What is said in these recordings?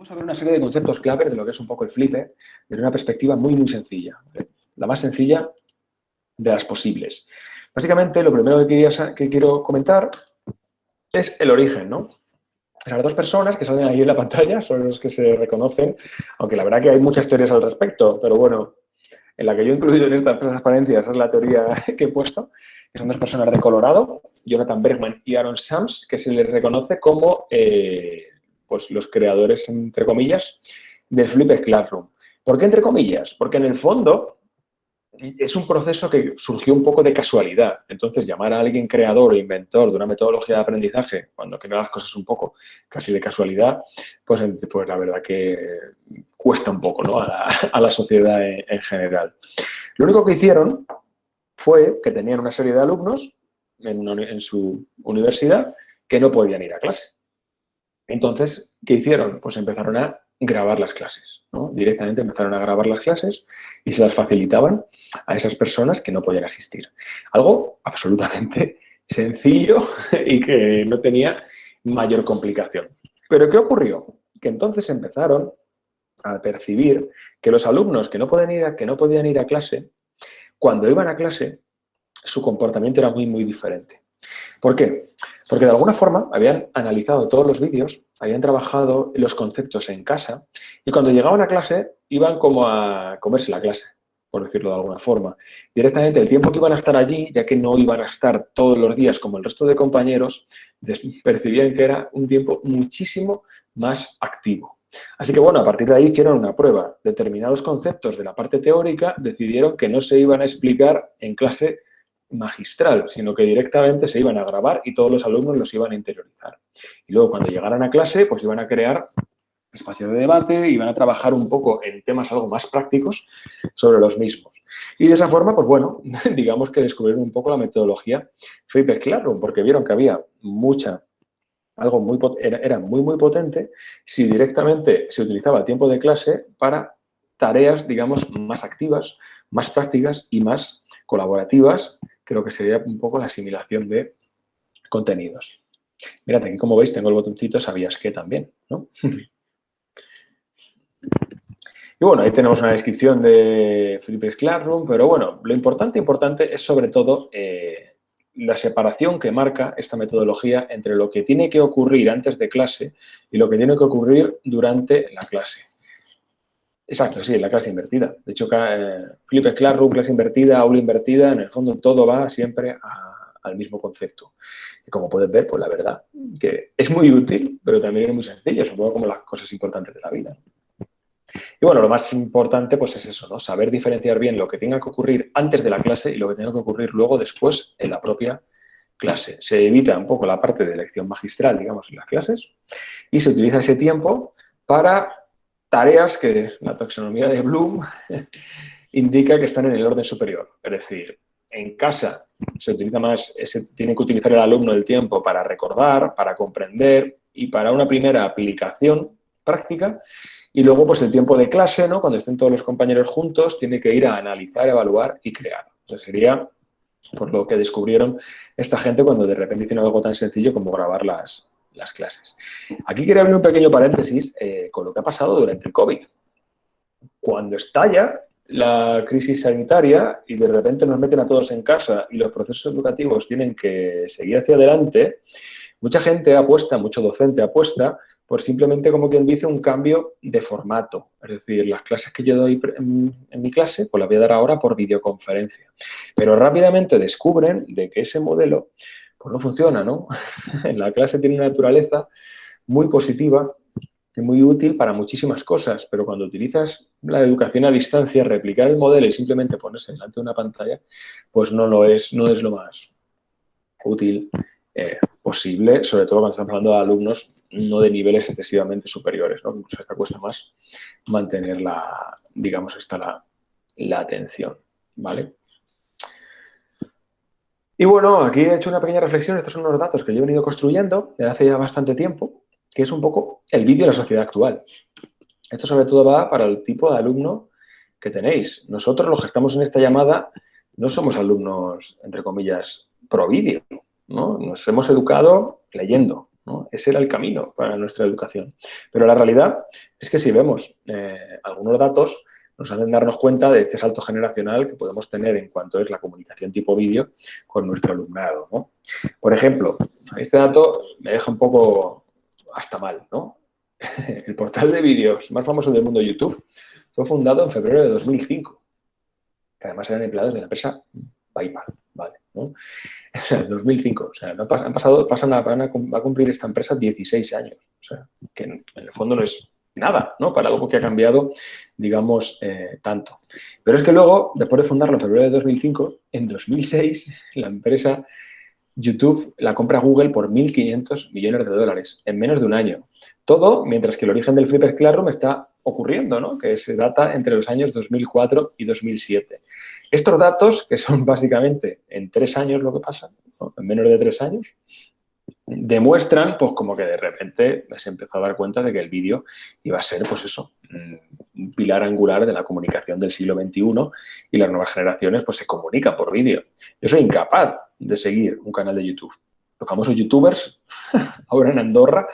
Vamos a ver una serie de conceptos clave de lo que es un poco el flipe desde una perspectiva muy, muy sencilla. La más sencilla de las posibles. Básicamente, lo primero que, que quiero comentar es el origen, ¿no? Las dos personas que salen ahí en la pantalla son los que se reconocen, aunque la verdad que hay muchas teorías al respecto, pero bueno, en la que yo he incluido en estas transparencias es la teoría que he puesto, que son dos personas de Colorado, Jonathan Bergman y Aaron Shams, que se les reconoce como eh, pues los creadores, entre comillas, de Flipped Classroom. ¿Por qué entre comillas? Porque en el fondo es un proceso que surgió un poco de casualidad. Entonces, llamar a alguien creador o inventor de una metodología de aprendizaje, cuando crea las cosas un poco casi de casualidad, pues, pues la verdad que cuesta un poco ¿no? a, la, sociedad en, general. Lo único que hicieron fue que tenían una serie de alumnos en su universidad que no podían ir a clase. Entonces, ¿qué hicieron? Pues empezaron a grabar las clases. Directamente empezaron a grabar las clases y se las facilitaban a esas personas que no podían asistir. Algo absolutamente sencillo y que no tenía mayor complicación. Pero ¿qué ocurrió? Que entonces empezaron a percibir que los alumnos que no, ir a, que no podían ir a clase, cuando iban a clase, su comportamiento era muy, muy diferente. ¿Por qué? Porque de alguna forma habían analizado todos los vídeos, habían trabajado los conceptos en casa y cuando llegaban a clase iban como a comerse la clase, por decirlo de alguna forma. Directamente el tiempo que iban a estar allí, ya que no iban a estar todos los días como el resto de compañeros, percibían que era un tiempo muchísimo más activo. Así que bueno, a partir de ahí hicieron una prueba. Determinados conceptos de la parte teórica decidieron que no se iban a explicar en clase magistral, sino que directamente se iban a grabar y todos los alumnos los iban a interiorizar. Y luego cuando llegaran a clase, pues iban a crear espacio de debate, iban a trabajar un poco en temas algo más prácticos sobre los mismos. Y de esa forma, pues bueno, digamos que descubrieron un poco la metodología Flipped Classroom, porque vieron que había mucha, algo muy, era, era muy, muy potente si directamente se utilizaba el tiempo de clase para tareas, digamos, más activas, más prácticas y más colaborativas creo que sería un poco la asimilación de contenidos. Mirad, aquí como veis tengo el botoncito sabías que también, ¿no? Y bueno, ahí tenemos una descripción de Flippers Classroom, pero bueno, lo importante, importante es sobre todo eh, la separación que marca esta metodología entre lo que tiene que ocurrir antes de clase y lo que tiene que ocurrir durante la clase. Exacto, sí, la clase invertida. De hecho, eh, Flipped Classroom, clase invertida, aula invertida, en el fondo todo va siempre al mismo concepto. Y como puedes ver, pues la verdad que es muy útil, pero también es muy sencillo, supongo como las cosas importantes de la vida. Y bueno, lo más importante pues es eso, ¿no? Saber diferenciar bien lo que tenga que ocurrir antes de la clase y lo que tenga que ocurrir luego después en la propia clase. Se evita un poco la parte de lección magistral, digamos, en las clases y se utiliza ese tiempo para tareas que la taxonomía de Bloom indica que están en el orden superior. Es decir, en casa se utiliza más, se tiene que utilizar el alumno el tiempo para recordar, para comprender y para una primera aplicación práctica. Y luego, pues el tiempo de clase, ¿no? Cuando estén todos los compañeros juntos, tiene que ir a analizar, evaluar y crear. Sería por lo que descubrieron esta gente cuando de repente hicieron algo tan sencillo como grabar las, las clases. Aquí quería abrir un pequeño paréntesis eh, con lo que ha pasado durante el COVID. Cuando estalla la crisis sanitaria y de repente nos meten a todos en casa y los procesos educativos tienen que seguir hacia adelante, mucha gente apuesta, mucho docente apuesta por simplemente, como quien dice, un cambio de formato. Es decir, las clases que yo doy en, mi clase, pues las voy a dar ahora por videoconferencia. Pero rápidamente descubren de que ese modelo pues no funciona, ¿no? la clase tiene una naturaleza muy positiva y muy útil para muchísimas cosas, pero cuando utilizas la educación a distancia, replicar el modelo y simplemente ponerse delante de una pantalla, pues no lo es, no es lo más útil eh, posible, sobre todo cuando estamos hablando de alumnos no de niveles excesivamente superiores, ¿no? Incluso que cuesta más mantener la, digamos, esta la, la atención, ¿vale? Y bueno, aquí he hecho una pequeña reflexión, estos son unos datos que yo he venido construyendo desde hace ya bastante tiempo, que es un poco el vídeo de la sociedad actual. Esto sobre todo va para el tipo de alumno que tenéis. Nosotros los que estamos en esta llamada no somos alumnos, entre comillas, pro vídeo, ¿no? Nos hemos educado leyendo, Ese era el camino para nuestra educación. Pero la realidad es que si vemos eh, algunos datos, nos hacen darnos cuenta de este salto generacional que podemos tener en cuanto es la comunicación tipo vídeo con nuestro alumnado. Por ejemplo, este dato me deja un poco hasta mal. ¿no? El portal de vídeos más famoso del mundo, YouTube, fue fundado en febrero de 2005, que además eran empleados de la empresa PayPal. ¿vale? ¿no? 2005, o sea, han pasado, pasan a, a, cumplir esta empresa 16 años, o sea, que en, el fondo no es nada, ¿no? Para algo que ha cambiado, digamos, eh, tanto. Pero es que luego, después de fundarlo en febrero de 2005, en 2006, la empresa YouTube la compra Google por 1.500 millones de dólares en menos de un año. Todo mientras que el origen del Flippers Classroom está ocurriendo, ¿no? que se data entre los años 2004 y 2007. Estos datos, que son básicamente en tres años lo que pasa, en menos de tres años, demuestran pues como que de repente se empezó a dar cuenta de que el vídeo iba a ser pues eso, un pilar angular de la comunicación del siglo XXI y las nuevas generaciones pues se comunican por vídeo. Yo soy incapaz de seguir un canal de YouTube. Los famosos youtubers, ahora en Andorra,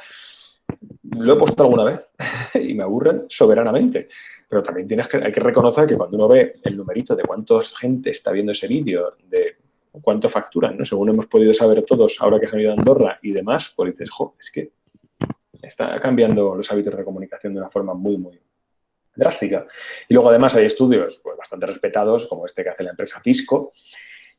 lo he puesto alguna vez y me aburren soberanamente. Pero también tienes que, hay que reconocer que cuando uno ve el numerito de cuánta gente está viendo ese vídeo, de cuánto facturan, ¿no? según hemos podido saber todos ahora que se han ido a Andorra y demás, pues dices, jo, es que está cambiando los hábitos de comunicación de una forma muy, muy drástica. Y luego además hay estudios pues, bastante respetados, como este que hace la empresa Pisco,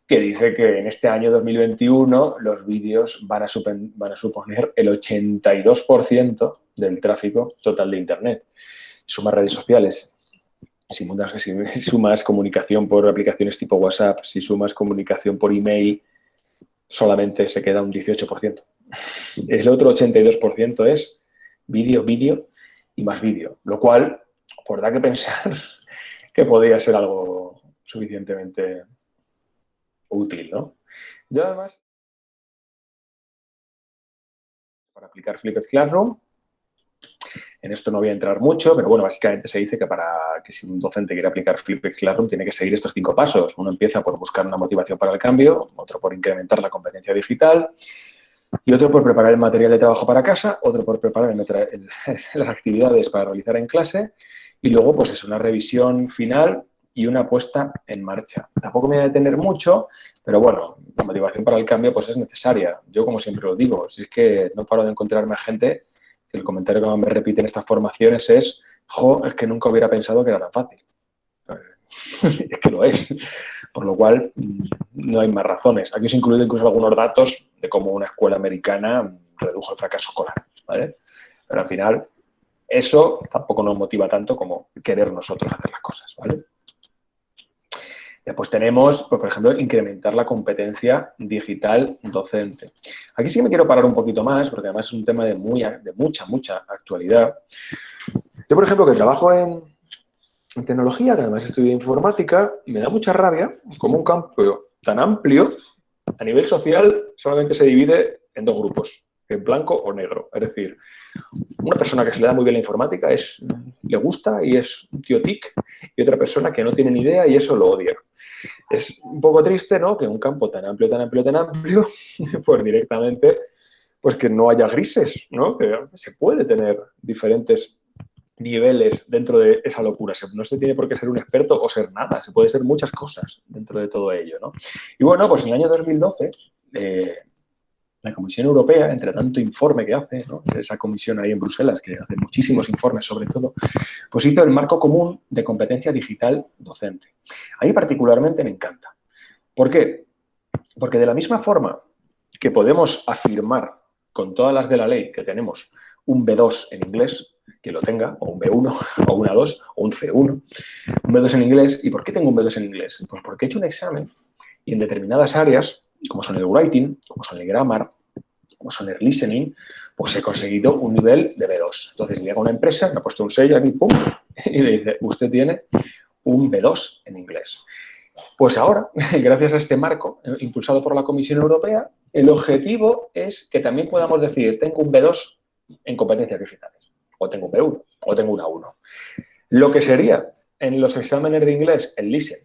que dice que en este año 2021 los vídeos van a, van a suponer el 82% del tráfico total de Internet. Sumas redes sociales, si sumas comunicación por aplicaciones tipo WhatsApp, si sumas comunicación por email, solamente se queda un 18%. El otro 82% es vídeo, vídeo y más vídeo, lo cual, por da que pensar que podría ser algo suficientemente útil, ¿no? Yo además, para aplicar Flipped Classroom, en esto no voy a entrar mucho, pero bueno, básicamente se dice que para que si un docente quiere aplicar Flipped Classroom tiene que seguir estos cinco pasos. Uno empieza por buscar una motivación para el cambio, otro por incrementar la competencia digital, y otro por preparar el material de trabajo para casa, otro por preparar las actividades para realizar en clase, y luego pues es una revisión final y una puesta en marcha. Tampoco me voy a detener mucho, pero bueno, la motivación para el cambio pues es necesaria. Yo, como siempre lo digo, si es que no paro de encontrarme gente el comentario que más me repite en estas formaciones es jo, es que nunca hubiera pensado que era tan fácil. es que lo es. Por lo cual, mm, no hay más razones. Aquí se incluyen incluso algunos datos de cómo una escuela americana redujo el fracaso escolar. Pero al final, eso tampoco nos motiva tanto como querer nosotros hacer las cosas. ¿vale? Después tenemos, pues, por ejemplo, incrementar la competencia digital docente. Aquí sí que me quiero parar un poquito más, porque además es un tema de, muy, de mucha, mucha actualidad. Yo, por ejemplo, que trabajo en, tecnología, que además estudio informática, y me da mucha rabia como un campo tan amplio, a nivel social, solamente se divide en dos grupos, en blanco o negro. Es decir, una persona que se le da muy bien la informática es, le gusta y es un tío tic, y otra persona que no tiene ni idea y eso lo odia. Es un poco triste, ¿no? Que un campo tan amplio, tan amplio, tan amplio, pues directamente, pues que no haya grises, ¿no? Que se puede tener diferentes niveles dentro de esa locura. No se tiene por qué ser un experto o ser nada, se puede ser muchas cosas dentro de todo ello, ¿no? Y bueno, pues en el año 2012, eh, la Comisión Europea, entre tanto informe que hace, esa comisión ahí en Bruselas, que hace muchísimos informes sobre todo, pues hizo el marco común de competencia digital docente. A mí particularmente me encanta. ¿Por qué? Porque de la misma forma que podemos afirmar con todas las de la ley que tenemos un B2 en inglés, que lo tenga, o un B1, o una 2, o un C1, un B2 en inglés. ¿Y por qué tengo un B2 en inglés? Pues porque he hecho un examen y en determinadas áreas, como son el writing, como son el grammar, como son el listening, pues he conseguido un nivel de B2. Entonces llega una empresa, me ha puesto un sello aquí, pum, y le dice, usted tiene un B2 en inglés. Pues ahora, gracias a este marco eh, impulsado por la Comisión Europea, el objetivo es que también podamos decir, tengo un B2 en competencias digitales, o tengo un B1, o tengo una 1. Lo que sería en los exámenes de inglés el listen,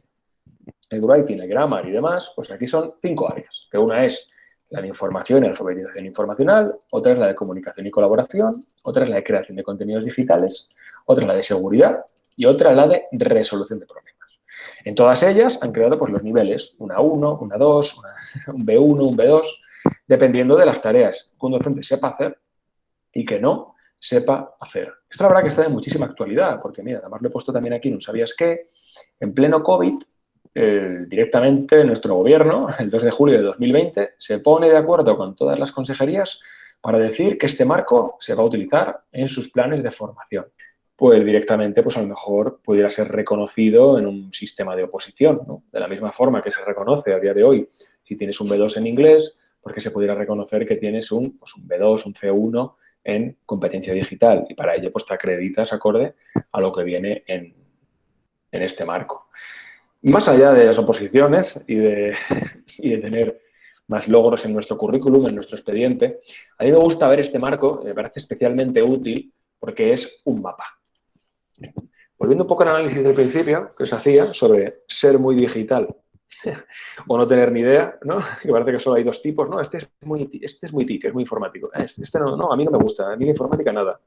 el writing, el grammar y demás, pues aquí son cinco áreas, que una es la de información y alfabetización informacional, otra es la de comunicación y colaboración, otra es la de creación de contenidos digitales, otra es la de seguridad y otra la de resolución de problemas. En todas ellas han creado pues, los niveles, una 1, una 2, un B1, un B2, dependiendo de las tareas que un docente sepa hacer y que no sepa hacer. Esto la verdad que está de muchísima actualidad, porque mira, además lo he puesto también aquí, ¿no sabías qué? En pleno COVID, eh, directamente nuestro gobierno, el 2 de julio de 2020, se pone de acuerdo con todas las consejerías para decir que este marco se va a utilizar en sus planes de formación. Pues directamente, pues a lo mejor pudiera ser reconocido en un sistema de oposición. De la misma forma que se reconoce a día de hoy si tienes un B2 en inglés, porque se pudiera reconocer que tienes un, pues un B2, un C1 en competencia digital y para ello pues te acreditas acorde a lo que viene en, este marco. Más allá de las oposiciones y de, y de tener más logros en nuestro currículum, en nuestro expediente, a mí me gusta ver este marco, me parece especialmente útil porque es un mapa. Volviendo un poco al análisis del principio que os hacía sobre ser muy digital o no tener ni idea, ¿no? Que parece que solo hay dos tipos, ¿no? Este es muy, este es muy TIC, es muy informático. Este no, no, a mí no me gusta, a mí la informática nada.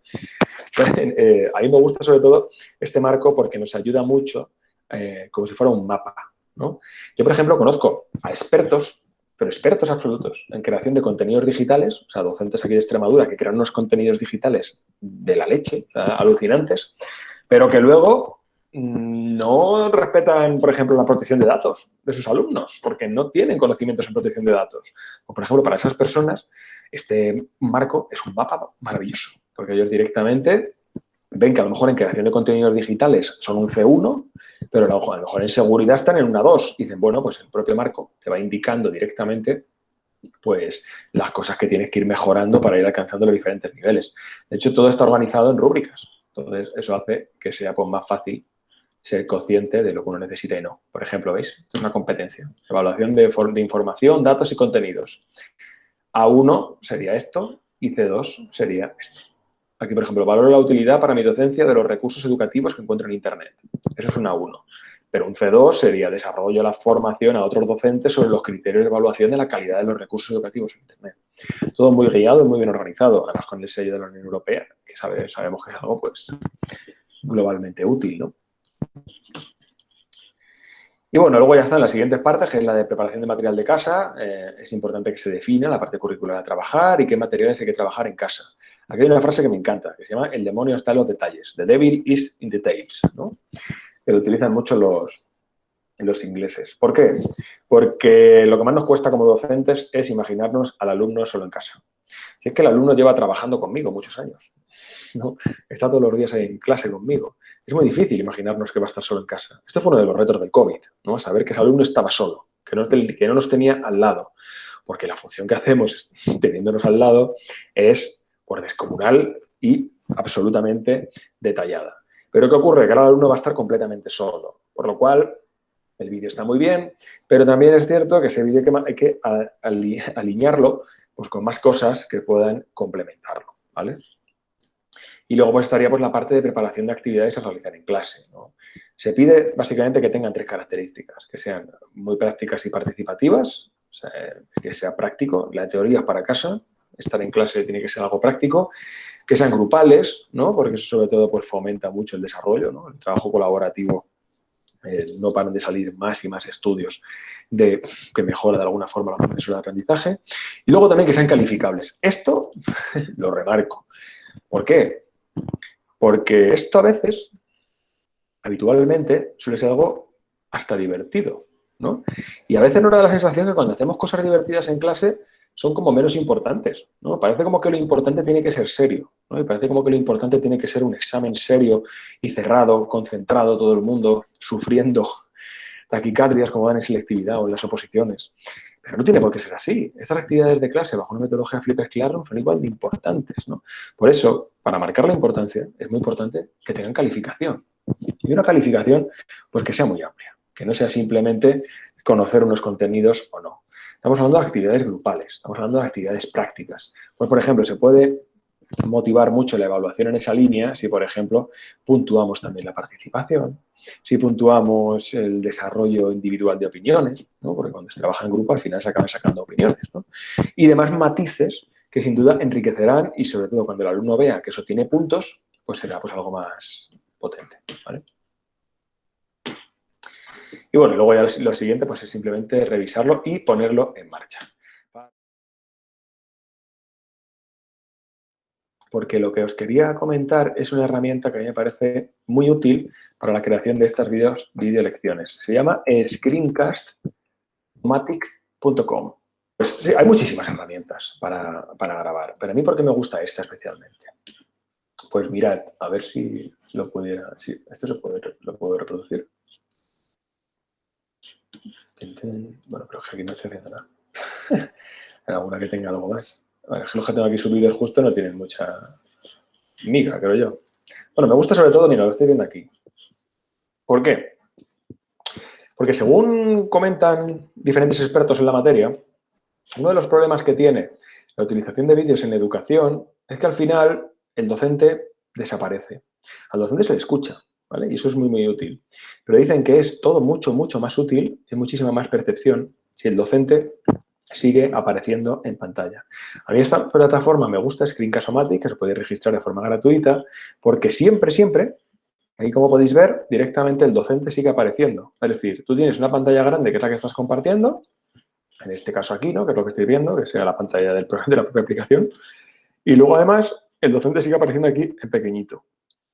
Eh, a mí me gusta sobre todo este marco porque nos ayuda mucho eh, como si fuera un mapa, ¿no? Yo, por ejemplo, conozco a expertos, pero expertos absolutos en creación de contenidos digitales, o sea, docentes aquí de Extremadura que crean unos contenidos digitales de la leche, alucinantes, pero que luego no respetan, por ejemplo, la protección de datos de sus alumnos, porque no tienen conocimientos en protección de datos. O, por ejemplo, para esas personas, este marco es un mapa maravilloso, porque ellos directamente ven que a lo mejor en creación de contenidos digitales son un C1, pero a lo mejor en seguridad están en una 2. Y dicen, bueno, pues el propio marco te va indicando directamente pues las cosas que tienes que ir mejorando para ir alcanzando los diferentes niveles. De hecho, todo está organizado en rúbricas. Entonces, eso hace que sea pues, más fácil ser consciente de lo que uno necesita y no. Por ejemplo, ¿veis? Esto es una competencia. Evaluación de información, datos y contenidos. A1 sería esto y C2 sería esto. Aquí, por ejemplo, valoro la utilidad para mi docencia de los recursos educativos que encuentro en Internet. Eso es un A1. Pero un C2 sería desarrollo la formación a otros docentes sobre los criterios de evaluación de la calidad de los recursos educativos en Internet. Todo muy guiado y muy bien organizado, además con el sello de la Unión Europea, que sabemos que es algo pues globalmente útil, ¿no? Y bueno, luego ya están las siguientes partes, que es la de preparación de material de casa. Eh, es importante que se defina la parte curricular a trabajar y qué materiales hay que trabajar en casa. Aquí hay una frase que me encanta, que se llama el demonio está en los detalles. The devil is in details, ¿no? Que lo utilizan mucho los, los ingleses. ¿Por qué? Porque lo que más nos cuesta como docentes es imaginarnos al alumno solo en casa. Si es que el alumno lleva trabajando conmigo muchos años, ¿no? Está todos los días en clase conmigo. Es muy difícil imaginarnos que va a estar solo en casa. Esto fue uno de los retos del COVID, ¿no? Saber que ese alumno estaba solo, que no, que no nos tenía al lado. Porque la función que hacemos teniéndonos al lado es por descomunal y absolutamente detallada. Pero ¿qué ocurre? Que ahora el alumno va a estar completamente solo. Por lo cual, el vídeo está muy bien, pero también es cierto que ese vídeo hay que alinearlo pues, con más cosas que puedan complementarlo. ¿vale? Y luego pues, estaría pues, la parte de preparación de actividades a realizar en clase. Se pide básicamente que tengan tres características, que sean muy prácticas y participativas, que sea práctico, la teoría para casa, estar en clase tiene que ser algo práctico, que sean grupales, ¿no? porque eso sobre todo pues, fomenta mucho el desarrollo, ¿no? el trabajo colaborativo. No paran de salir más y más estudios de, que mejora de alguna forma la profesión de aprendizaje. Y luego también que sean calificables. Esto lo remarco. ¿Por qué? Porque esto a veces, habitualmente, suele ser algo hasta divertido, ¿no? Y a veces nos da la sensación que cuando hacemos cosas divertidas en clase son como menos importantes, ¿no? Parece como que lo importante tiene que ser serio, ¿no? Y parece como que lo importante tiene que ser un examen serio y cerrado, concentrado, todo el mundo sufriendo taquicardias como dan en selectividad o en las oposiciones. Pero no tiene por qué ser así. Estas actividades de clase bajo una metodología Flippers Classroom son igual de importantes, ¿no? Por eso, para marcar la importancia, es muy importante que tengan calificación. Y una calificación, pues que sea muy amplia, que no sea simplemente conocer unos contenidos o no. Estamos hablando de actividades grupales, estamos hablando de actividades prácticas. Pues, por ejemplo, se puede motivar mucho la evaluación en esa línea si, por ejemplo, puntuamos también la participación, si puntuamos el desarrollo individual de opiniones, ¿no? porque cuando se trabaja en grupo al final se acaban sacando opiniones, ¿no? y demás matices que sin duda enriquecerán y sobre todo cuando el alumno vea que eso tiene puntos, pues será pues algo más potente. ¿vale? Y bueno, luego ya lo siguiente pues es simplemente revisarlo y ponerlo en marcha. Porque lo que os quería comentar es una herramienta que a mí me parece muy útil para la creación de estas videos, video lecciones. Se llama screencast.matic.com. Pues, sí, hay muchísimas herramientas para, grabar, pero a mí ¿por qué me gusta esta especialmente? Pues mirad, a ver si lo pudiera... Si esto se puede, lo puedo reproducir. Bueno, pero aquí no estoy haciendo nada. alguna que tenga algo más. A ver, los que tengo aquí subidos justo no tienen mucha miga, creo yo. Bueno, me gusta sobre todo, mira, lo estoy viendo aquí. ¿Por qué? Porque según comentan diferentes expertos en la materia, uno de los problemas que tiene la utilización de vídeos en educación es que al final el docente desaparece. Al docente se le escucha, Y eso es muy, muy útil. Pero dicen que es todo mucho, mucho más útil, hay muchísima más percepción si el docente sigue apareciendo en pantalla. A mí esta plataforma me gusta, Screencast-O-Matic, que se puede registrar de forma gratuita, porque siempre, siempre, ahí como podéis ver, directamente el docente sigue apareciendo. Es decir, tú tienes una pantalla grande que es la que estás compartiendo, en este caso aquí, ¿no? que es lo que estoy viendo, que sea la pantalla del, de la propia aplicación, y luego además el docente sigue apareciendo aquí en pequeñito.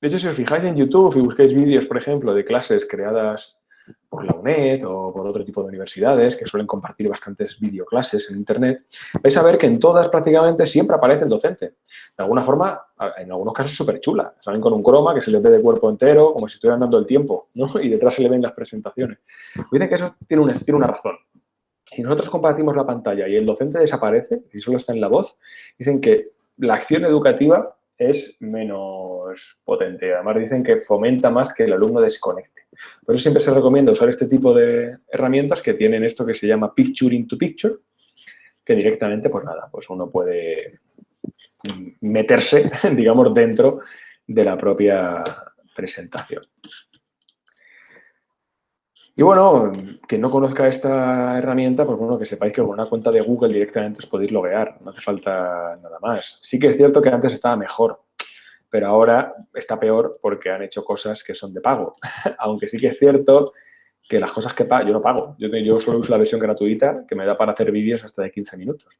De hecho, si os fijáis en YouTube y buscáis vídeos, por ejemplo, de clases creadas por la UNED o por otro tipo de universidades que suelen compartir bastantes videoclases en Internet, vais a ver que en todas prácticamente siempre aparece el docente. De alguna forma, en algunos casos súper chula. Salen con un croma que se les ve de cuerpo entero, como si estuvieran dando el tiempo, ¿no? Y detrás se le ven las presentaciones. Dicen que eso tiene una, tiene una razón. Si nosotros compartimos la pantalla y el docente desaparece, y solo está en la voz, dicen que la acción educativa es menos potente. Además dicen que fomenta más que el alumno desconecte. Por eso siempre se recomienda usar este tipo de herramientas que tienen esto que se llama Picture into Picture, que directamente, pues nada, pues uno puede meterse, digamos, dentro de la propia presentación. Y bueno, quien no conozca esta herramienta, pues bueno, que sepáis que con una cuenta de Google directamente os podéis loguear, no hace falta nada más. Sí que es cierto que antes estaba mejor, pero ahora está peor porque han hecho cosas que son de pago. Aunque sí que es cierto que las cosas que pago, yo no pago. Yo, yo solo uso la versión gratuita que me da para hacer vídeos hasta de 15 minutos.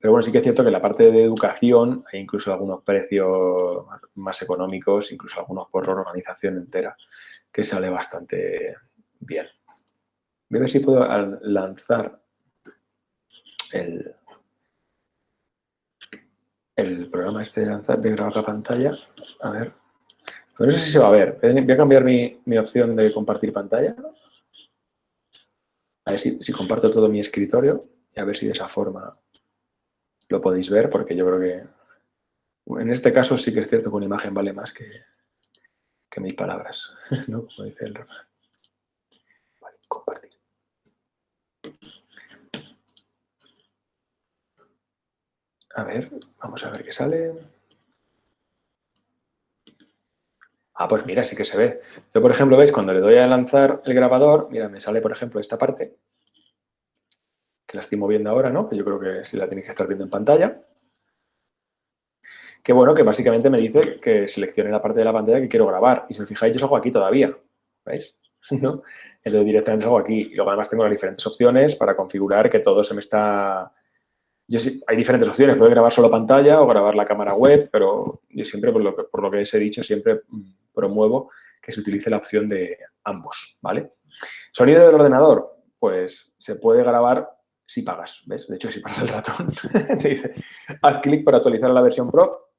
Pero bueno, sí que es cierto que la parte de educación hay incluso algunos precios más económicos, incluso algunos por organización entera que sale bastante bien. Voy a ver si puedo lanzar el, el programa este de lanzar, de grabar la pantalla. A ver. No sé si se va a ver. Voy a cambiar mi, opción de compartir pantalla. A ver si, si, comparto todo mi escritorio y a ver si de esa forma lo podéis ver, porque yo creo que en este caso sí que es cierto que una imagen vale más que, que mil palabras, ¿no? Como dice el refrán. Compartir. A ver, vamos a ver qué sale. Ah, pues mira, sí que se ve. Yo, por ejemplo, veis, cuando le doy a lanzar el grabador, mira, me sale, por ejemplo, esta parte, que la estoy moviendo ahora, ¿no? Que yo creo que sí la tenéis que estar viendo en pantalla que bueno, que básicamente me dice que seleccione la parte de la pantalla que quiero grabar. Y si os fijáis, yo salgo aquí todavía, ¿veis? ¿No? Entonces directamente salgo aquí. Y luego además tengo las diferentes opciones para configurar que todo se me está... Hay diferentes opciones, puedo grabar solo pantalla o grabar la cámara web, pero yo siempre, por lo que, por lo que os he dicho, siempre mm, promuevo que se utilice la opción de ambos, ¿vale? Sonido del ordenador, pues se puede grabar si pagas, ¿ves? De hecho, si pagas el ratón, te dice, haz clic para actualizar la versión Pro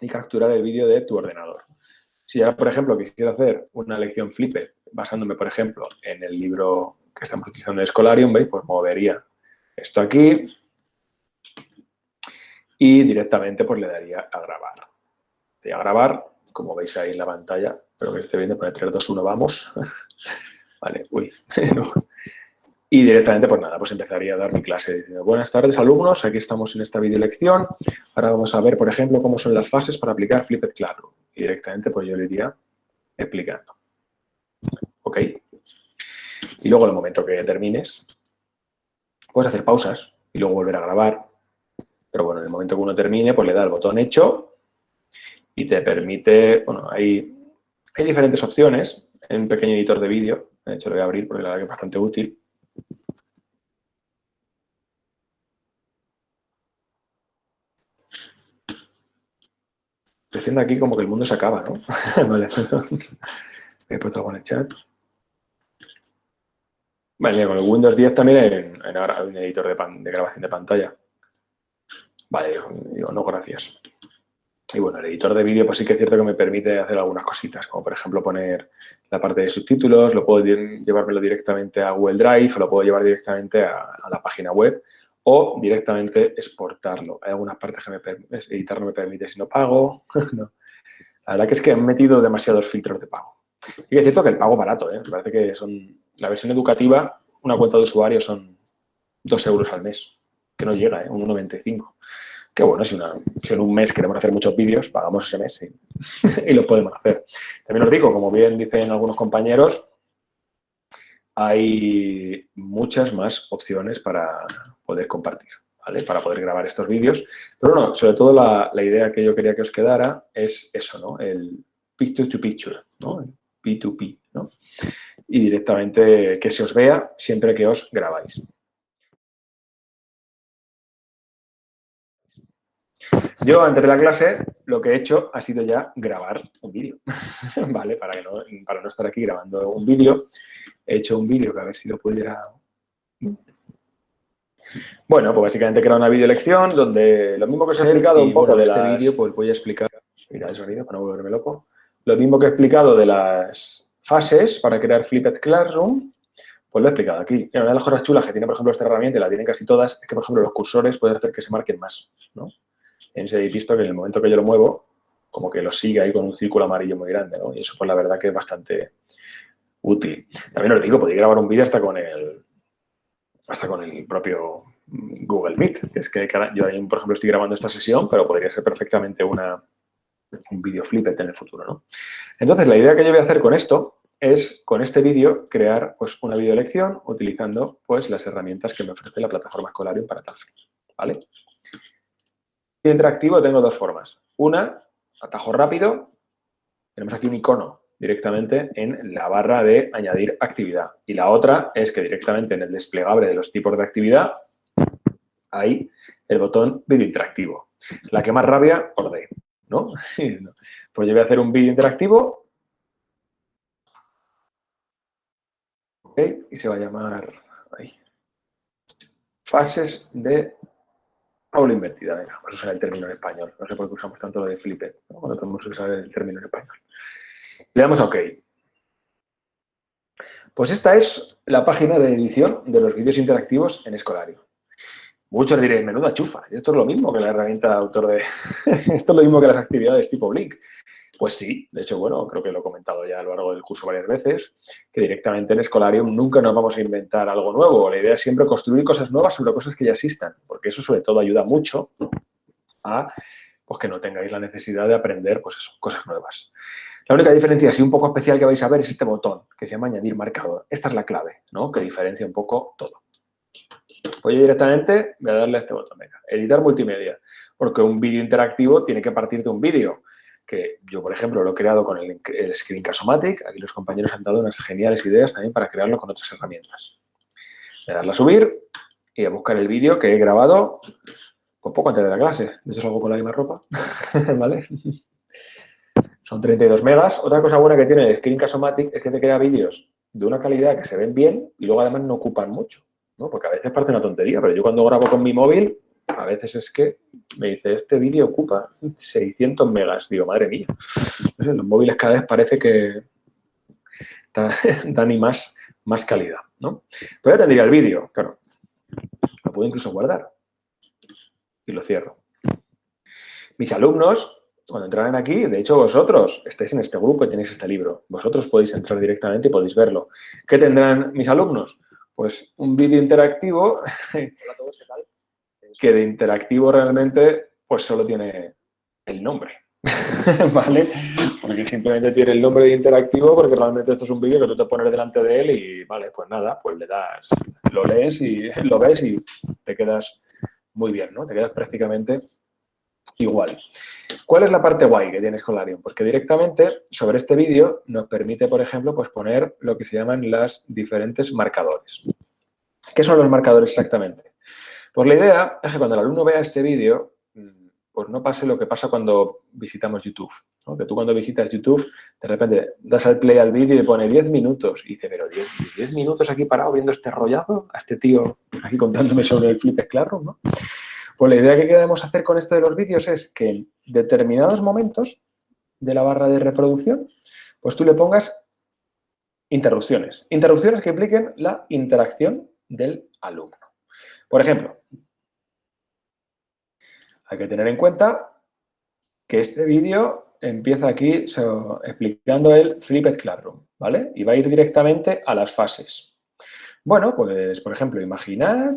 y capturar el vídeo de tu ordenador. Si ahora, por ejemplo, quisiera hacer una lección Flipper, basándome, por ejemplo, en el libro que estamos utilizando en Escolarium, ¿veis? Pues movería esto aquí y directamente pues le daría a grabar. Le a grabar, como veis ahí en la pantalla, espero que esté viendo, pone 3, 2, 1, vamos. vale, uy, Y directamente, pues nada, pues empezaría a dar mi clase. Buenas tardes, alumnos. Aquí estamos en esta videolección. Ahora vamos a ver, por ejemplo, cómo son las fases para aplicar Flipped Classroom. Y directamente, pues yo le iría explicando. ¿Ok? Y luego, en el momento que termines, puedes hacer pausas y luego volver a grabar. Pero bueno, en el momento que uno termine, pues le da el botón hecho y te permite, bueno, hay, diferentes opciones en un pequeño editor de vídeo. De hecho, lo voy a abrir porque la verdad que es bastante útil. Estoy aquí como que el mundo se acaba, ¿no? vale, he puesto algo en el chat. Vale, con el Windows 10 también hay, un editor de, grabación de pantalla. Vale, digo, no, gracias. Y bueno, el editor de vídeo pues sí que es cierto que me permite hacer algunas cositas, como por ejemplo poner la parte de subtítulos, lo puedo llevármelo directamente a Google Drive, o lo puedo llevar directamente a, la página web o directamente exportarlo. Hay algunas partes que me editar no me permite si no pago. La verdad que es que han metido demasiados filtros de pago. Y es cierto que el pago barato, ¿eh? me parece que son la versión educativa, una cuenta de usuario son 2 euros al mes, que no llega, ¿eh? 1,95. Que bueno, si, una, en un mes queremos hacer muchos vídeos, pagamos ese mes y, lo podemos hacer. También os digo, como bien dicen algunos compañeros, hay muchas más opciones para poder compartir, ¿vale? Para poder grabar estos vídeos. Pero no, sobre todo la, la, idea que yo quería que os quedara es eso, ¿no? El picture to picture, ¿no? P2P, ¿no? Y directamente que se os vea siempre que os grabáis. Yo, antes de la clase, lo que he hecho ha sido ya grabar un vídeo, ¿vale? Para, no, para no estar aquí grabando un vídeo, he hecho un vídeo que a ver si lo pudiera... Bueno, pues básicamente he una video lección donde lo mismo que os he explicado un poco de este vídeo, pues voy a explicar... Mira el sonido para no volverme loco. Lo mismo que he explicado de las fases para crear Flipped Classroom, pues lo he explicado aquí. una de las cosas chulas que tiene, por ejemplo, esta herramienta, y la tienen casi todas, es que, por ejemplo, los cursores pueden hacer que se marquen más, ¿no? En ese visto que en el momento que yo lo muevo, como que lo sigue ahí con un círculo amarillo muy grande, ¿no? Y eso, pues, la verdad que es bastante útil. También os digo, podéis grabar un vídeo hasta con el hasta con el propio Google Meet. Es que yo, por ejemplo, estoy grabando esta sesión, pero podría ser perfectamente una, un vídeo flippet en el futuro, ¿no? Entonces, la idea que yo voy a hacer con esto es, con este vídeo, crear pues, una video lección utilizando pues, las herramientas que me ofrece la plataforma Escolarium para tal fin, ¿vale? interactivo tengo dos formas. Una, atajo rápido. Tenemos aquí un icono directamente en la barra de añadir actividad. Y la otra es que directamente en el desplegable de los tipos de actividad hay el botón vídeo interactivo. La que más rabia, por Pues yo voy a hacer un vídeo interactivo. y se va a llamar fases de aula invertida, venga, vamos a usar el término en español. No sé por qué usamos tanto lo de flipped, ¿no? cuando tenemos que usar el término en español. Le damos a OK. Pues esta es la página de edición de los vídeos interactivos en Escolario. Muchos diréis, menuda chufa, esto es lo mismo que la herramienta de autor de... esto es lo mismo que las actividades tipo Blink. Pues sí, de hecho, bueno, creo que lo he comentado ya a lo largo del curso varias veces, que directamente en Escolarium nunca nos vamos a inventar algo nuevo. La idea es siempre construir cosas nuevas sobre cosas que ya existan, porque eso sobre todo ayuda mucho a pues, que no tengáis la necesidad de aprender pues cosas nuevas. La única diferencia así un poco especial que vais a ver es este botón, que se llama añadir marcador. Esta es la clave, ¿no? Que diferencia un poco todo. Pues yo directamente voy a darle a este botón, venga, editar multimedia, porque un vídeo interactivo tiene que partir de un vídeo que yo, por ejemplo, lo he creado con el, el Screencast-O-Matic. Aquí los compañeros han dado unas geniales ideas también para crearlo con otras herramientas. Voy a darle a subir y a buscar el vídeo que he grabado un poco antes de la clase. De hecho, salgo con la misma ropa, ¿vale? Son 32 megas. Otra cosa buena que tiene el Screencast-O-Matic es que te crea vídeos de una calidad que se ven bien y luego además no ocupan mucho, ¿no? Porque a veces parece una tontería, pero yo cuando grabo con mi móvil a veces es que me dice, este vídeo ocupa 600 megas. Digo, madre mía. los móviles cada vez parece que dan y más, más calidad, ¿no? Pero ya tendría el vídeo, claro. Lo puedo incluso guardar. Y lo cierro. Mis alumnos, cuando entrarán aquí, de hecho vosotros estáis en este grupo y tenéis este libro. Vosotros podéis entrar directamente y podéis verlo. ¿Qué tendrán mis alumnos? Pues un vídeo interactivo que de interactivo realmente pues solo tiene el nombre. ¿Vale? Porque simplemente tiene el nombre de interactivo porque realmente esto es un vídeo que tú te pones delante de él y, vale, pues nada, pues le das, lo lees y lo ves y te quedas muy bien, ¿no? Te quedas prácticamente igual. ¿Cuál es la parte guay que tienes con Larion? Porque directamente sobre este vídeo nos permite, por ejemplo, pues poner lo que se llaman las diferentes marcadores. ¿Qué son los marcadores exactamente? Pues la idea es que cuando el alumno vea este vídeo, pues no pase lo que pasa cuando visitamos YouTube. Que tú cuando visitas YouTube, de repente das al play al vídeo y pone 10 minutos. Y dice, pero 10, minutos aquí parado viendo este rollazo, a este tío aquí contándome sobre el Flip Classroom, ¿no? Pues la idea que queremos hacer con esto de los vídeos es que en determinados momentos de la barra de reproducción, pues tú le pongas interrupciones. Interrupciones que impliquen la interacción del alumno. Por ejemplo, hay que tener en cuenta que este vídeo empieza aquí explicando el Flipped Classroom, ¿vale? Y va a ir directamente a las fases. Bueno, pues, por ejemplo, imaginad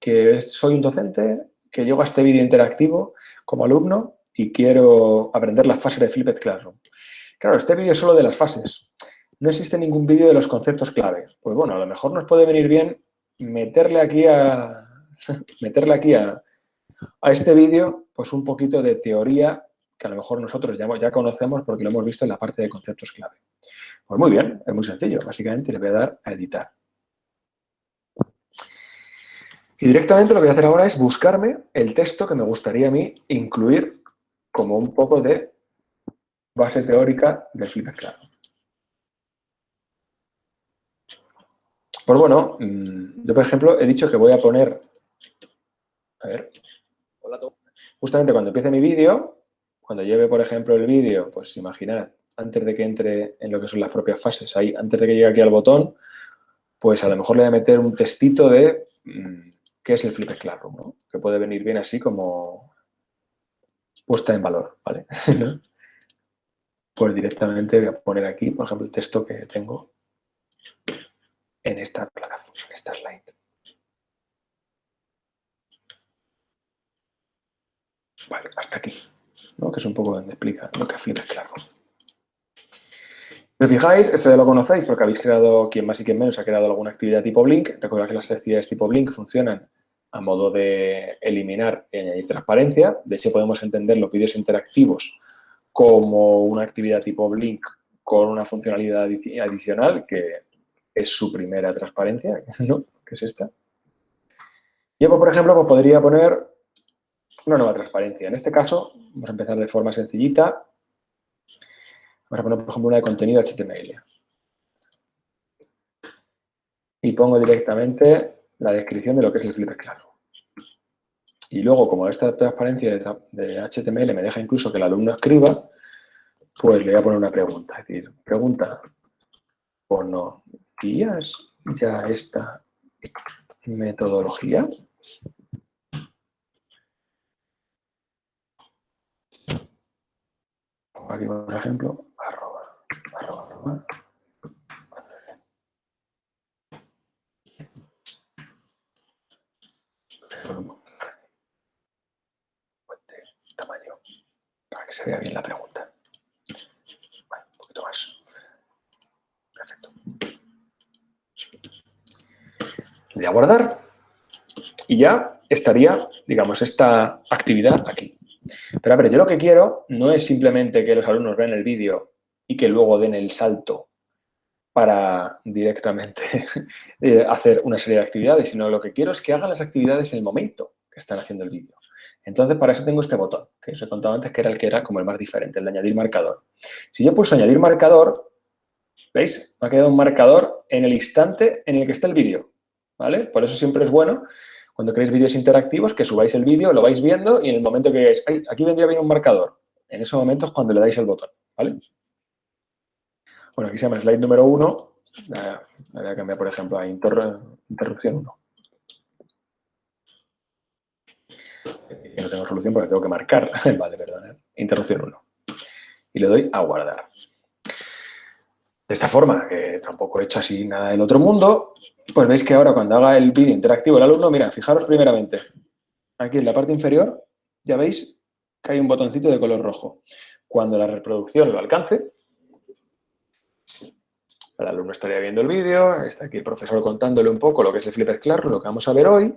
que soy un docente que llego a este vídeo interactivo como alumno y quiero aprender las fases de Flipped Classroom. Claro, este vídeo es solo de las fases. No existe ningún vídeo de los conceptos claves. Pues bueno, a lo mejor nos puede venir bien meterle aquí a, meterle aquí a, a este vídeo, pues un poquito de teoría que a lo mejor nosotros ya, ya conocemos porque lo hemos visto en la parte de conceptos clave. Pues muy bien, es muy sencillo. Básicamente le voy a dar a editar. Y directamente lo que voy a hacer ahora es buscarme el texto que me gustaría a mí incluir como un poco de base teórica del Flipper Claro. Pues bueno, mm, yo por ejemplo he dicho que voy a poner, a ver, Justamente cuando empiece mi vídeo, cuando lleve, por ejemplo, el vídeo, pues imaginad, antes de que entre en lo que son las propias fases, ahí, antes de que llegue aquí al botón, pues a lo mejor le voy a meter un textito de qué es el Flip Classroom, ¿no? Que puede venir bien así como puesta en valor, ¿vale? pues directamente voy a poner aquí, por ejemplo, el texto que tengo en esta plataforma, en esta slide. Vale, hasta aquí, ¿no? que es un poco donde explica lo que es Flip Claro. Si fijáis, esto ya lo conocéis porque habéis creado, quien más y quien menos ha creado alguna actividad tipo Blink. Recordad que las actividades tipo Blink funcionan a modo de eliminar y añadir transparencia. De hecho, podemos entender los vídeos interactivos como una actividad tipo Blink con una funcionalidad adicional que es su primera transparencia, ¿no? que es esta. Yo, por ejemplo, pues podría poner una nueva transparencia. En este caso, vamos a empezar de forma sencillita. Vamos a poner, por ejemplo, una de contenido HTML. Y pongo directamente la descripción de lo que es el Flipper Claro. Y luego, como esta transparencia de HTML me deja incluso que el alumno escriba, pues le voy a poner una pregunta. Es decir, pregunta, ¿o no guías ya esta metodología? aquí, por ejemplo. Tamaño para que se vea bien la pregunta. Un poquito más. Perfecto. Le voy a guardar y ya estaría, digamos, esta actividad aquí. Pero a ver, yo lo que quiero no es simplemente que los alumnos vean el vídeo y que luego den el salto para directamente eh, hacer una serie de actividades, sino lo que quiero es que hagan las actividades en el momento que están haciendo el vídeo. Entonces, para eso tengo este botón, que os he contado antes que era el que era como el más diferente, el de añadir marcador. Si yo pulso añadir marcador, ¿veis? Me ha quedado un marcador en el instante en el que está el vídeo, ¿vale? Por eso siempre es bueno cuando queréis vídeos interactivos, que subáis el vídeo, lo vais viendo y en el momento que digáis, aquí vendría bien un marcador, en ese momento es cuando le dais el botón, ¿vale? Bueno, aquí se llama slide número 1, voy a cambiar, por ejemplo, a interrupción 1. no tengo solución porque tengo que marcar, vale, perdón, interrupción 1. Y le doy a guardar. De esta forma, que tampoco he hecho así nada del otro mundo, pues veis que ahora cuando haga el vídeo interactivo el alumno, mira, fijaros primeramente, aquí en la parte inferior, ya veis que hay un botoncito de color rojo. Cuando la reproducción lo alcance, el alumno estaría viendo el vídeo, está aquí el profesor contándole un poco lo que es el Flipper Classroom, lo que vamos a ver hoy,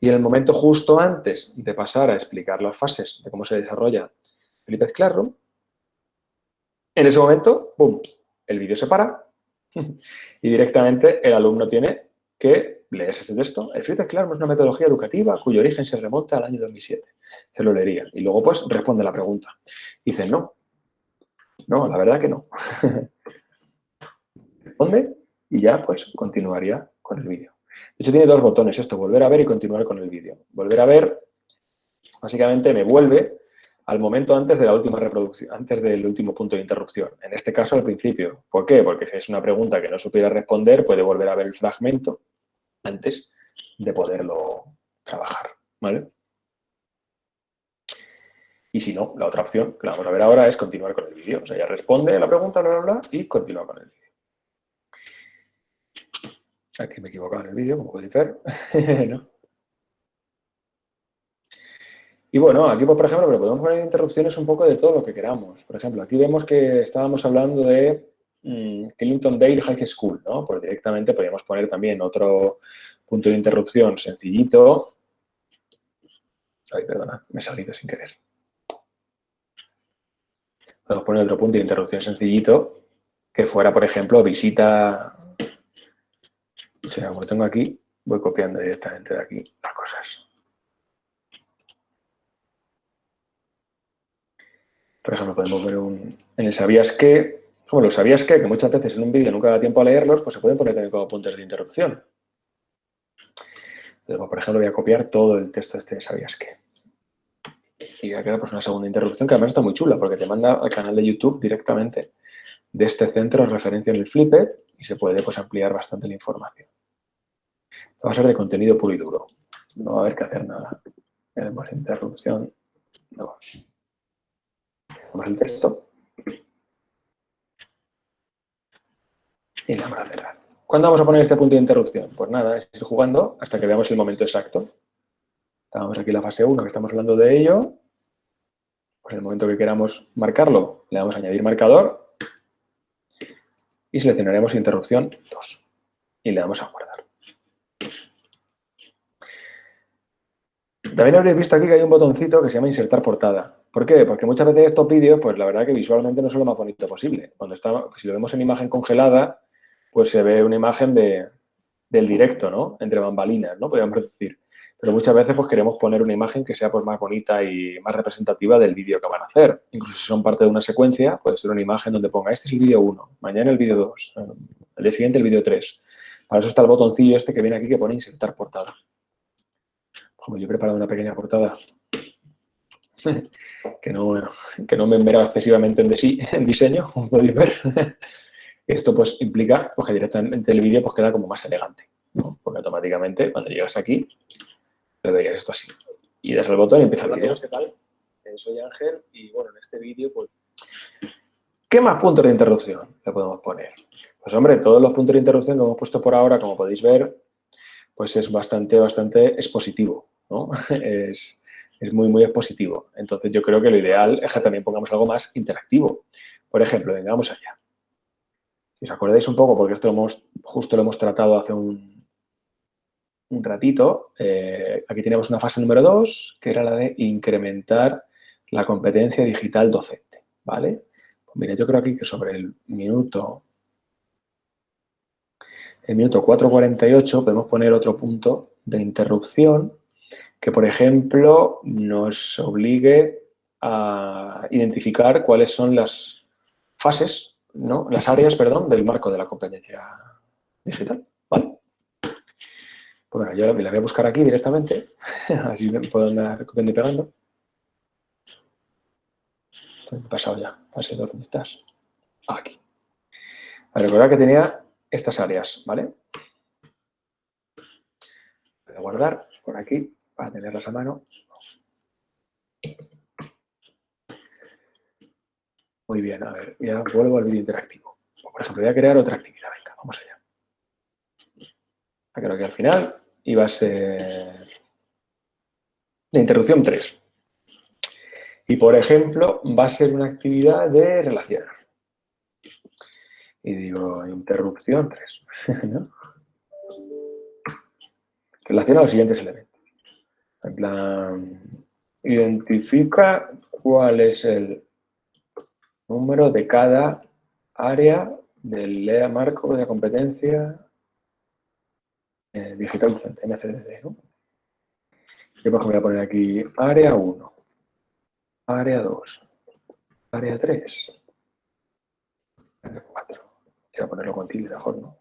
y en el momento justo antes de pasar a explicar las fases de cómo se desarrolla Flipper Classroom, en ese momento, ¡pum!, el vídeo se para y directamente el alumno tiene que leer ese texto. El Flipper Classroom es una metodología educativa cuyo origen se remonta al año 2007. Se lo leería. Y luego, pues, responde la pregunta. Dice, no. No, la verdad que no. responde y ya, pues, continuaría con el vídeo. De hecho, tiene dos botones esto, volver a ver y continuar con el vídeo. Volver a ver, básicamente, me vuelve al momento antes de la última reproducción, antes del último punto de interrupción. En este caso, al principio. ¿Por qué? Porque si es una pregunta que no supiera responder, puede volver a ver el fragmento antes de poderlo trabajar, ¿vale? Y si no, la otra opción que vamos a ver ahora es continuar con el vídeo. O sea, ya responde la pregunta, bla, bla, bla, y continúa con el vídeo. Aquí me he equivocado en el vídeo, como podéis ver. ¿no? Y bueno, aquí, pues, por ejemplo, pero podemos poner interrupciones un poco de todo lo que queramos. Por ejemplo, aquí vemos que estábamos hablando de mmm, Clinton Dale High School, ¿no? Pues directamente podríamos poner también otro punto de interrupción sencillito. Ay, perdona, me he salido sin querer. Podemos poner otro punto de interrupción sencillito que fuera, por ejemplo, visita... O sea, como tengo aquí, voy copiando directamente de aquí las cosas. Por ejemplo, podemos ver un, en el sabías que, como lo sabías que, que muchas veces en un vídeo nunca da tiempo a leerlos, pues se pueden poner también como puntos de interrupción. Pues, por ejemplo, voy a copiar todo el texto este de sabías que. Y voy a crear pues, una segunda interrupción que además está muy chula porque te manda al canal de YouTube directamente de este centro referencia en el Flipper y se puede pues, ampliar bastante la información. Va a ser de contenido puro y duro. No va a haber que hacer nada. Tenemos interrupción 2 el texto. Y le vamos a cerrar. ¿Cuándo vamos a poner este punto de interrupción? Pues nada, es jugando hasta que veamos el momento exacto. Estamos aquí en la fase 1, que estamos hablando de ello. Pues en el momento que queramos marcarlo, le damos a añadir marcador y seleccionaremos interrupción 2 y le damos a guardar. También habréis visto aquí que hay un botoncito que se llama insertar portada. ¿Por qué? Porque muchas veces estos vídeos, pues la verdad que visualmente no son lo más bonito posible. Cuando está, si lo vemos en imagen congelada, pues se ve una imagen de, del directo, ¿no? Entre bambalinas, ¿no? Podríamos decir. Pero muchas veces pues queremos poner una imagen que sea pues más bonita y más representativa del vídeo que van a hacer. Incluso si son parte de una secuencia, puede ser una imagen donde ponga este es el vídeo 1, mañana el vídeo 2, el día siguiente el vídeo 3. Para eso está el botoncillo este que viene aquí que pone insertar portada. Como yo he preparado una pequeña portada que no, que no me enmera excesivamente en, en diseño, como podéis ver. Esto pues implica pues, que directamente el vídeo pues, queda como más elegante, porque automáticamente cuando llegas aquí, le verías esto así. Y das el botón y empieza el vídeo. ¿Qué tal? Soy Ángel y bueno, en este vídeo pues... ¿Qué más puntos de interrupción le podemos poner? Pues hombre, todos los puntos de interrupción que hemos puesto por ahora, como podéis ver, pues es bastante, bastante expositivo, ¿no? es, es muy, muy expositivo. Entonces, yo creo que lo ideal es que también pongamos algo más interactivo. Por ejemplo, vengamos allá. Si os acordáis un poco, porque esto lo hemos, justo lo hemos tratado hace un, un ratito, eh, aquí teníamos una fase número 2, que era la de incrementar la competencia digital docente, ¿vale? Pues yo creo aquí que sobre el minuto, el minuto 4.48 podemos poner otro punto de interrupción que, por ejemplo, nos obligue a identificar cuáles son las fases, ¿no? las áreas, perdón, del marco de la competencia digital. ¿Vale? Bueno, yo la voy a buscar aquí directamente, así me puedo andar copiando y pegando. He pasado ya, fase ¿dónde estás? Aquí. A recordar que tenía estas áreas, ¿vale? Voy a guardar por aquí para tenerlas a mano. Muy bien, a ver, ya vuelvo al vídeo interactivo. Por ejemplo, voy a crear otra actividad. Venga, vamos allá. Creo que al final iba a ser de interrupción 3. Y, por ejemplo, va a ser una actividad de relacionar. Y digo, interrupción 3. ¿no? Relaciona los siguientes elementos. En plan, identifica cuál es el número de cada área del LEA marco de competencia eh, digital docente, MCDD. ¿no? Yo, por ejemplo, voy a poner aquí área 1, área 2, área 3, área 4. Quiero ponerlo con tilde mejor, ¿no?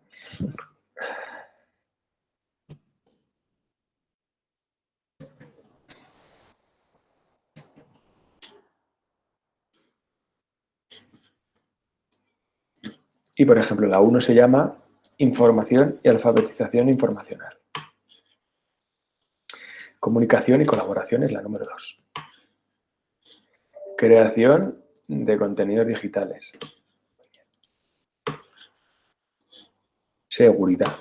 Y, por ejemplo, la 1 se llama información y alfabetización informacional. Comunicación y colaboración es la número 2. Creación de contenidos digitales. Seguridad.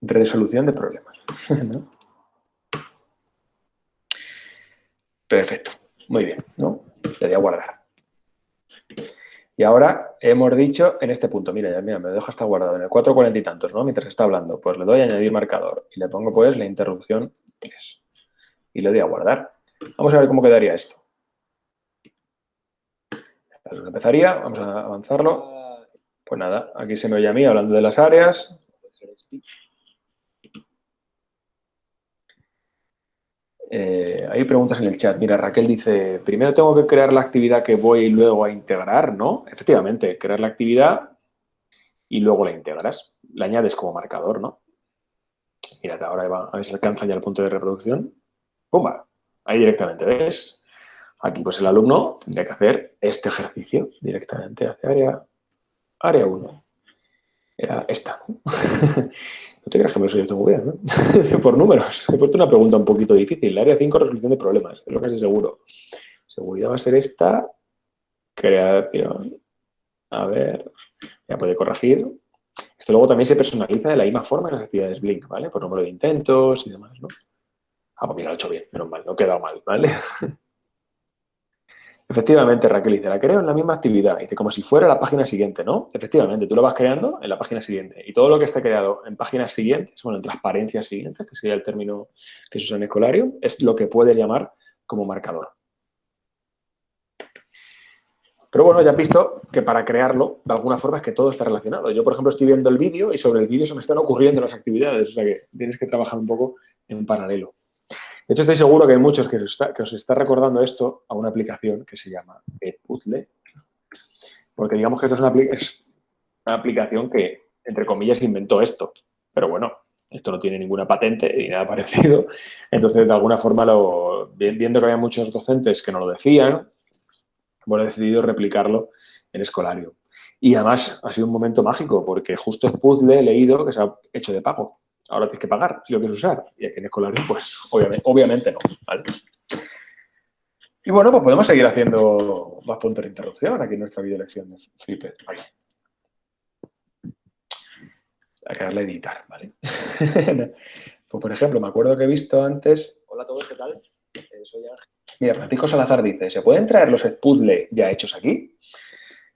Resolución de problemas. Perfecto. Muy bien, ¿no? Le voy a guardar. Y ahora hemos dicho en este punto, mira, ya mira, me dejo hasta guardado en el 440 y tantos, ¿no? Mientras está hablando, pues le doy a añadir marcador y le pongo pues la interrupción 3 y le doy a guardar. Vamos a ver cómo quedaría esto. empezaría, vamos a avanzarlo. Pues nada, aquí se me oye a mí hablando de las áreas. Eh, hay preguntas en el chat. Mira, Raquel dice, primero tengo que crear la actividad que voy luego a integrar, ¿no? Efectivamente, crear la actividad y luego la integras. La añades como marcador, ¿no? Mira, ahora va, a ver si alcanza ya el punto de reproducción. ¡Pumba! Ahí directamente, ¿ves? Aquí pues el alumno tendría que hacer este ejercicio directamente hacia área, área 1. Era esta, ¿no? Te creas que me soy bien, ¿no? Por números. He puesto una pregunta un poquito difícil. La área 5, resolución de problemas. Es lo que seguro. Seguridad va a ser esta. Creación. A ver. Ya puede corregir. Esto luego también se personaliza de la misma forma en las actividades Blink, ¿vale? Por número de intentos y demás, ¿no? Ah, pues mira, lo he hecho bien. Menos mal. No he quedado mal, ¿vale? Efectivamente, Raquel dice, la creo en la misma actividad. Dice, como si fuera la página siguiente, ¿no? Efectivamente, tú lo vas creando en la página siguiente. Y todo lo que esté creado en páginas siguientes, bueno, en transparencias siguientes, que sería el término que se usa en escolario, es lo que puedes llamar como marcador. Pero bueno, ya has visto que para crearlo, de alguna forma, es que todo está relacionado. Yo, por ejemplo, estoy viendo el vídeo y sobre el vídeo se me están ocurriendo las actividades. O sea que tienes que trabajar un poco en paralelo. De hecho, estoy seguro que hay muchos que os está, recordando esto a una aplicación que se llama Edpuzzle, porque digamos que esto es una, aplicación que, entre comillas, inventó esto. Pero bueno, esto no tiene ninguna patente ni nada parecido. Entonces, de alguna forma, viendo que había muchos docentes que no lo decían, hemos decidido replicarlo en escolario. Y además ha sido un momento mágico porque justo Puzzle he leído que se ha hecho de pago ahora tienes que pagar si lo quieres usar. Y aquí en escolario, pues obviamente, no. Y bueno, pues podemos seguir haciendo más puntos de interrupción aquí en nuestra video lección de Flipper. Vale. Hay que darle a editar, ¿vale? pues por ejemplo, me acuerdo que he visto antes... Hola a todos, ¿qué tal? Eh, soy Ángel. Mira, Francisco Salazar dice, ¿se pueden traer los puzzle ya hechos aquí?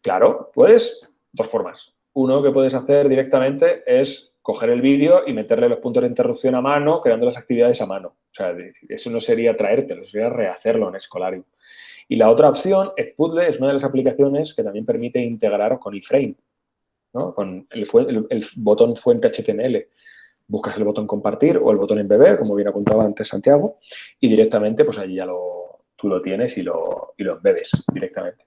Claro, puedes, dos formas. Uno que puedes hacer directamente es coger el vídeo y meterle los puntos de interrupción a mano, creando las actividades a mano. O sea, eso no sería traértelo, sería rehacerlo en Escolario. Y la otra opción, Xpuzzle, es una de las aplicaciones que también permite integrar con iframe, ¿no? con el, el, botón fuente HTML. Buscas el botón compartir o el botón embeber, como bien apuntaba antes Santiago, y directamente pues allí ya lo, tú lo tienes y lo, y lo embebes directamente.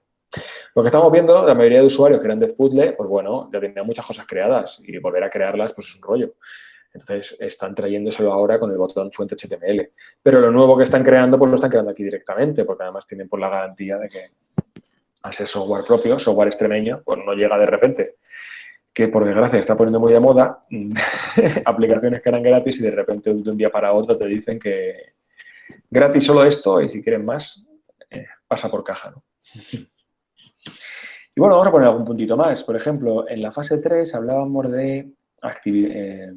Lo que estamos viendo, la mayoría de usuarios que eran de Puzzle, pues bueno, ya tenían muchas cosas creadas y volver a crearlas pues es un rollo. Entonces, están trayéndoselo ahora con el botón fuente HTML. Pero lo nuevo que están creando, pues lo están creando aquí directamente, porque además tienen por la garantía de que al ser software propio, software extremeño, pues no llega de repente. Que por desgracia está poniendo muy de moda aplicaciones que eran gratis y de repente de un día para otro te dicen que gratis solo esto y si quieren más, eh, pasa por caja, ¿no? Y bueno, vamos a poner algún puntito más. Por ejemplo, en la fase 3 hablábamos de. Eh,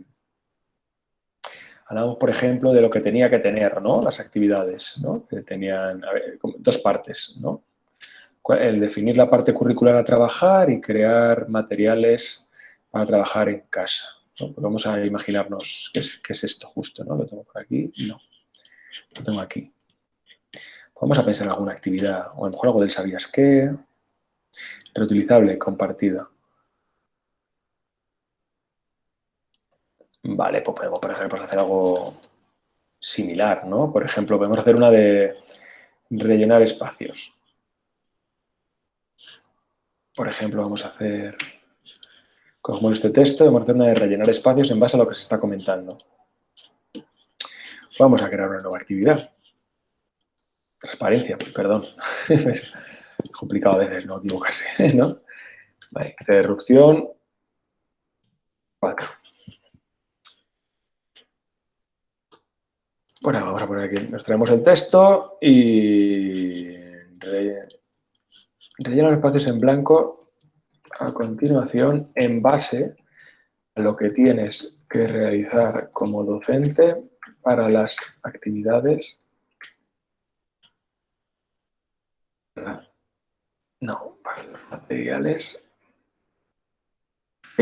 hablábamos, por ejemplo, de lo que tenía que tener, ¿no? Las actividades, ¿no? Que tenían dos partes, ¿no? El definir la parte curricular a trabajar y crear materiales para trabajar en casa. Pues vamos a imaginarnos qué es, esto justo, ¿no? Lo tengo por aquí, no. Lo tengo aquí. Vamos a pensar en alguna actividad, o a lo mejor algo del sabías qué, reutilizable, compartida. Vale, pues podemos, por ejemplo, hacer algo similar, ¿no? Por ejemplo, podemos hacer una de rellenar espacios. Por ejemplo, vamos a hacer Cogemos este texto y vamos a hacer una de rellenar espacios en base a lo que se está comentando. Vamos a crear una nueva actividad. Transparencia, perdón. complicado a veces no equivocarse, ¿no? Vale, interrupción 4. Bueno, vamos a poner aquí, nos traemos el texto y rellenar espacios en blanco a continuación en base a lo que tienes que realizar como docente para las actividades no, para los materiales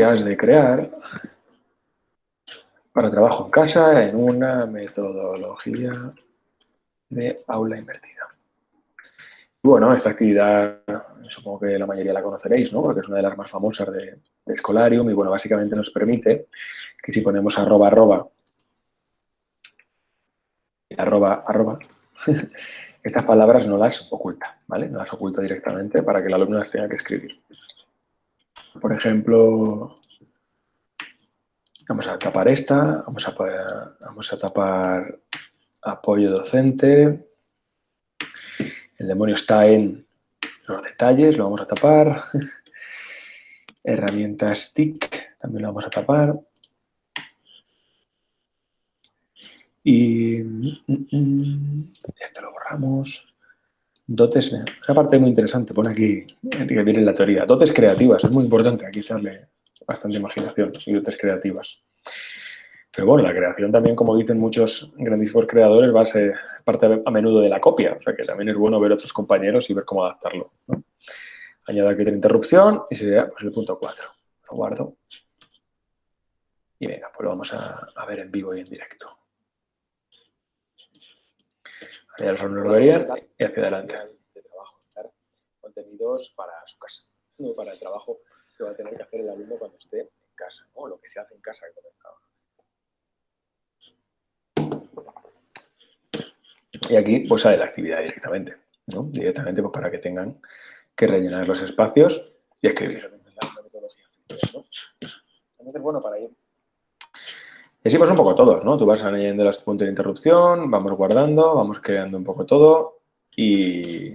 has de crear para trabajo en casa en una metodología de aula invertida. Bueno, esta actividad supongo que la mayoría la conoceréis, ¿no? Porque es una de las más famosas de, Scholarium y, bueno, básicamente nos permite que si ponemos arroba, arroba, arroba, arroba, estas palabras no las oculta, ¿vale? No las oculta directamente para que el alumno las tenga que escribir. Por ejemplo, vamos a tapar esta, vamos a, tapar apoyo docente, el demonio está en los detalles, lo vamos a tapar. Herramientas TIC, también lo vamos a tapar. Y esto lo borramos. Dotes, una parte muy interesante, pone aquí, que viene en la teoría. Dotes creativas, es muy importante aquí darle bastante imaginación y dotes creativas. Pero bueno, la creación también, como dicen muchos grandísimos creadores, va a ser parte a menudo de la copia. O sea que también es bueno ver otros compañeros y ver cómo adaptarlo. Añado aquí otra interrupción y sería pues, el punto 4. Lo guardo. Y venga, pues lo vamos a, ver en vivo y en directo. Verían y hacia adelante. De trabajo, contenidos para su casa, no para el trabajo que va a tener que hacer el alumno cuando esté en casa, o lo que se hace en casa que Y aquí pues sale la actividad directamente, ¿no? Directamente pues para que tengan que rellenar los espacios y escribir. Entonces, bueno, para ir... Y así un poco todos, ¿no? Tú vas añadiendo las puntos de interrupción, vamos guardando, vamos creando un poco todo y,